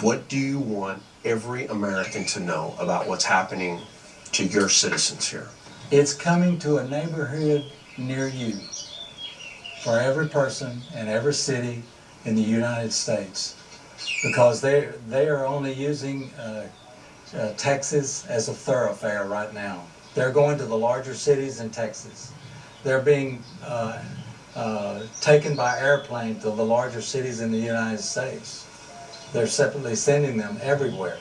What do you want every American to know about what's happening to your citizens here? It's coming to a neighborhood near you for every person in every city in the United States because they they are only using uh, uh, Texas as a thoroughfare right now. They're going to the larger cities in Texas. They're being uh, uh, taken by airplane to the larger cities in the United States. They're separately sending them everywhere.